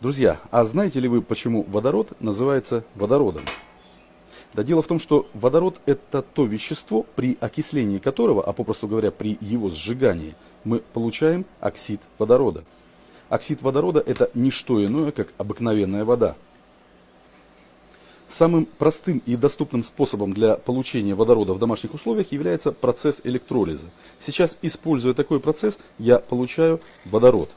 Друзья, а знаете ли вы, почему водород называется водородом? Да дело в том, что водород это то вещество, при окислении которого, а попросту говоря, при его сжигании, мы получаем оксид водорода. Оксид водорода это не что иное, как обыкновенная вода. Самым простым и доступным способом для получения водорода в домашних условиях является процесс электролиза. Сейчас, используя такой процесс, я получаю водород.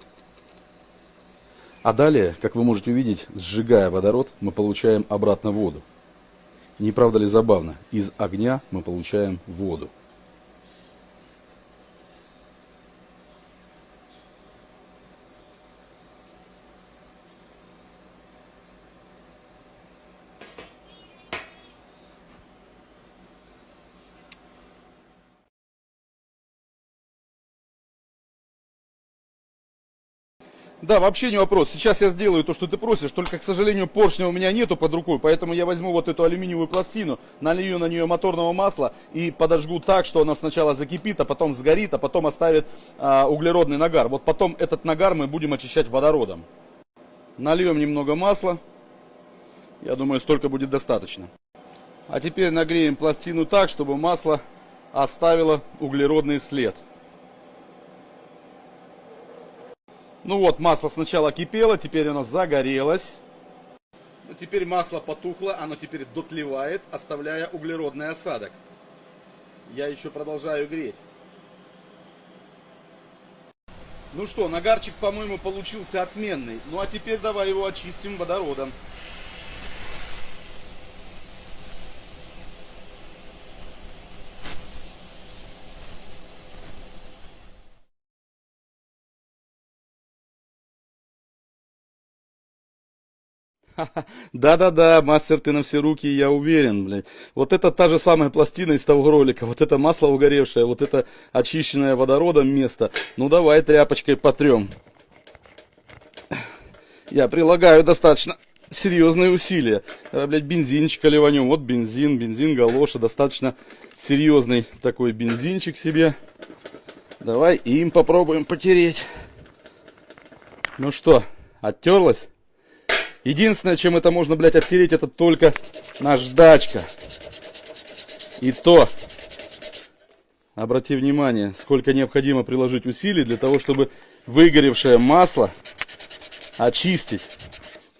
А далее, как вы можете увидеть, сжигая водород, мы получаем обратно воду. Не правда ли забавно? Из огня мы получаем воду. Да, вообще не вопрос. Сейчас я сделаю то, что ты просишь, только, к сожалению, поршня у меня нету под рукой, поэтому я возьму вот эту алюминиевую пластину, налью на нее моторного масла и подожгу так, что оно сначала закипит, а потом сгорит, а потом оставит а, углеродный нагар. Вот потом этот нагар мы будем очищать водородом. Нальем немного масла. Я думаю, столько будет достаточно. А теперь нагреем пластину так, чтобы масло оставило углеродный след. Ну вот, масло сначала кипело, теперь оно загорелось. Ну, теперь масло потухло, оно теперь дотлевает, оставляя углеродный осадок. Я еще продолжаю греть. Ну что, нагарчик, по-моему, получился отменный. Ну а теперь давай его очистим водородом. Да-да-да, мастер ты на все руки, я уверен, блядь. Вот это та же самая пластина из того ролика, вот это масло угоревшее, вот это очищенное водородом место. Ну давай тряпочкой потрем. Я прилагаю достаточно серьезные усилия. А, блядь, бензинчика ливанем. Вот бензин, бензин галоша, достаточно серьезный такой бензинчик себе. Давай им попробуем потереть. Ну что, оттерлась? Единственное, чем это можно, блядь, оттереть, это только наждачка. И то, обрати внимание, сколько необходимо приложить усилий для того, чтобы выгоревшее масло очистить.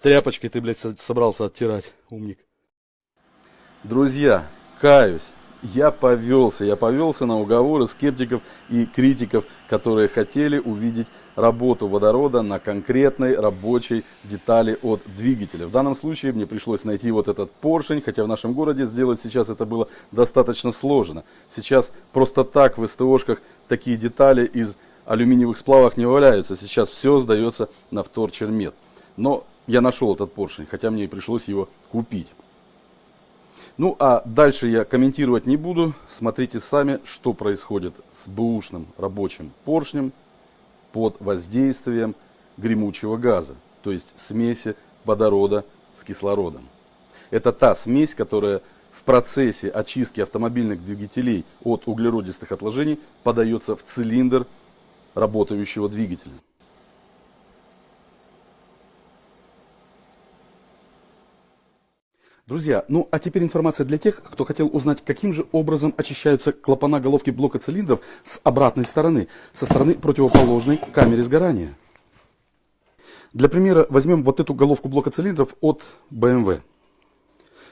Тряпочкой ты, блядь, собрался оттирать, умник. Друзья, каюсь я повелся, я повелся на уговоры скептиков и критиков, которые хотели увидеть работу водорода на конкретной рабочей детали от двигателя. В данном случае мне пришлось найти вот этот поршень, хотя в нашем городе сделать сейчас это было достаточно сложно. Сейчас просто так в СТОшках такие детали из алюминиевых сплавов не валяются. Сейчас все сдается на вторчермет. Но я нашел этот поршень, хотя мне и пришлось его купить. Ну а дальше я комментировать не буду. Смотрите сами, что происходит с бэушным рабочим поршнем под воздействием гремучего газа, то есть смеси водорода с кислородом. Это та смесь, которая в процессе очистки автомобильных двигателей от углеродистых отложений подается в цилиндр работающего двигателя. Друзья, ну а теперь информация для тех, кто хотел узнать, каким же образом очищаются клапана головки блока цилиндров с обратной стороны, со стороны противоположной камере сгорания. Для примера возьмем вот эту головку блока цилиндров от BMW.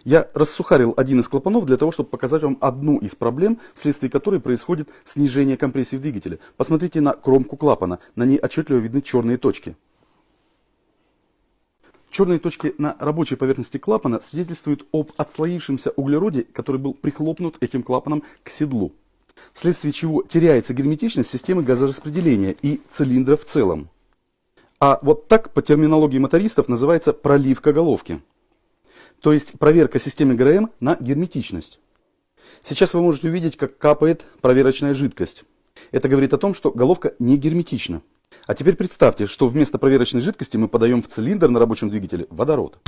Я рассухарил один из клапанов для того, чтобы показать вам одну из проблем, вследствие которой происходит снижение компрессии в двигателе. Посмотрите на кромку клапана, на ней отчетливо видны черные точки. Черные точки на рабочей поверхности клапана свидетельствуют об отслоившемся углероде, который был прихлопнут этим клапаном к седлу, вследствие чего теряется герметичность системы газораспределения и цилиндра в целом. А вот так по терминологии мотористов называется проливка головки. То есть проверка системы ГРМ на герметичность. Сейчас вы можете увидеть, как капает проверочная жидкость. Это говорит о том, что головка не герметична. А теперь представьте, что вместо проверочной жидкости мы подаем в цилиндр на рабочем двигателе водород.